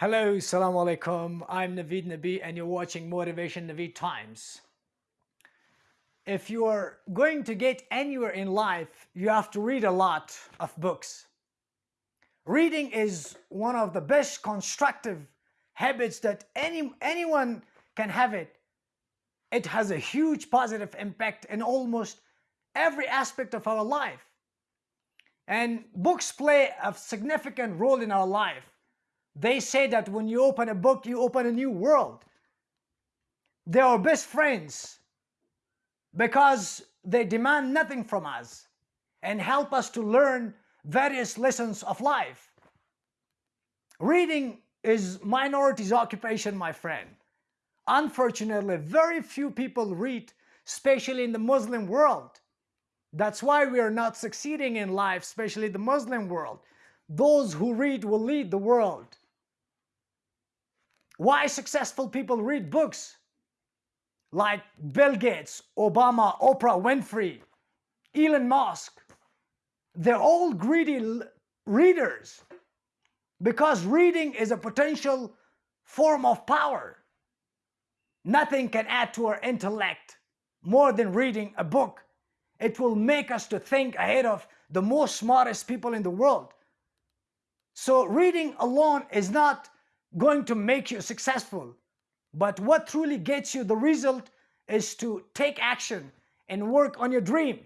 Hello, Assalamu alaikum. I'm Naveed Nabi and you're watching Motivation Naveed Times. If you are going to get anywhere in life, you have to read a lot of books. Reading is one of the best constructive habits that any, anyone can have it. It has a huge positive impact in almost every aspect of our life. And books play a significant role in our life they say that when you open a book, you open a new world. They are best friends because they demand nothing from us and help us to learn various lessons of life. Reading is minority's occupation, my friend. Unfortunately, very few people read, especially in the Muslim world. That's why we are not succeeding in life, especially the Muslim world. Those who read will lead the world. Why successful people read books? Like Bill Gates, Obama, Oprah Winfrey, Elon Musk. They're all greedy readers because reading is a potential form of power. Nothing can add to our intellect more than reading a book. It will make us to think ahead of the most smartest people in the world. So reading alone is not going to make you successful. But what truly gets you the result is to take action and work on your dream.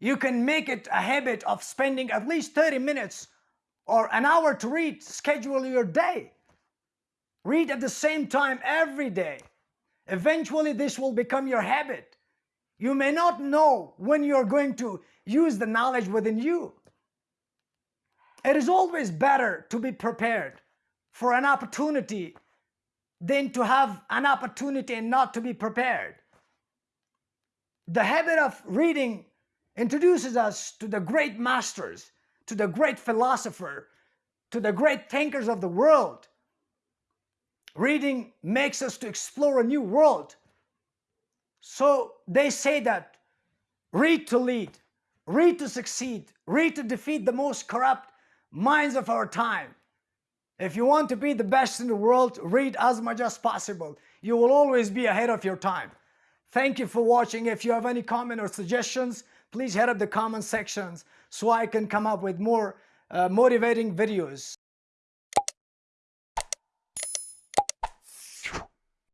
You can make it a habit of spending at least 30 minutes or an hour to read, schedule your day. Read at the same time every day. Eventually this will become your habit. You may not know when you're going to use the knowledge within you. It is always better to be prepared for an opportunity than to have an opportunity and not to be prepared. The habit of reading introduces us to the great masters, to the great philosopher, to the great thinkers of the world. Reading makes us to explore a new world. So they say that read to lead, read to succeed, read to defeat the most corrupt minds of our time. If you want to be the best in the world, read as much as possible. You will always be ahead of your time. Thank you for watching. If you have any comment or suggestions, please head up the comment sections so I can come up with more uh, motivating videos.